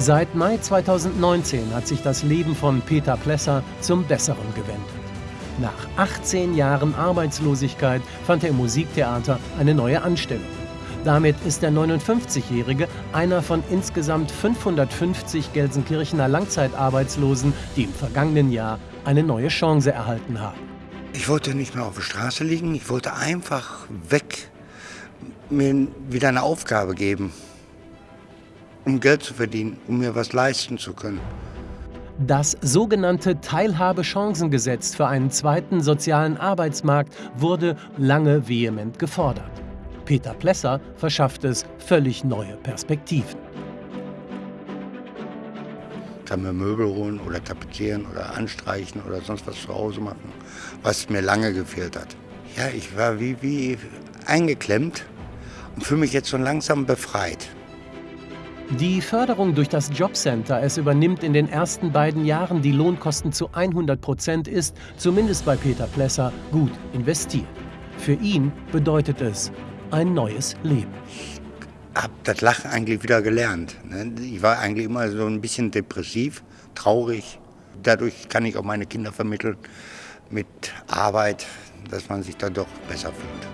Seit Mai 2019 hat sich das Leben von Peter Plesser zum Besseren gewendet. Nach 18 Jahren Arbeitslosigkeit fand er im Musiktheater eine neue Anstellung. Damit ist der 59-Jährige einer von insgesamt 550 Gelsenkirchener Langzeitarbeitslosen, die im vergangenen Jahr eine neue Chance erhalten haben. Ich wollte nicht mehr auf der Straße liegen, ich wollte einfach weg, mir wieder eine Aufgabe geben, um Geld zu verdienen, um mir was leisten zu können. Das sogenannte Teilhabechancengesetz für einen zweiten sozialen Arbeitsmarkt wurde lange vehement gefordert. Peter Plesser verschafft es völlig neue Perspektiven. Ich kann mir Möbel holen oder tapezieren oder anstreichen oder sonst was zu Hause machen, was mir lange gefehlt hat. Ja, ich war wie, wie eingeklemmt und fühle mich jetzt so langsam befreit. Die Förderung durch das Jobcenter, es übernimmt in den ersten beiden Jahren die Lohnkosten zu 100 Prozent, ist, zumindest bei Peter Plesser, gut investiert. Für ihn bedeutet es ein neues Leben. Ich habe das Lachen eigentlich wieder gelernt. Ne? Ich war eigentlich immer so ein bisschen depressiv, traurig. Dadurch kann ich auch meine Kinder vermitteln mit Arbeit, dass man sich da doch besser fühlt.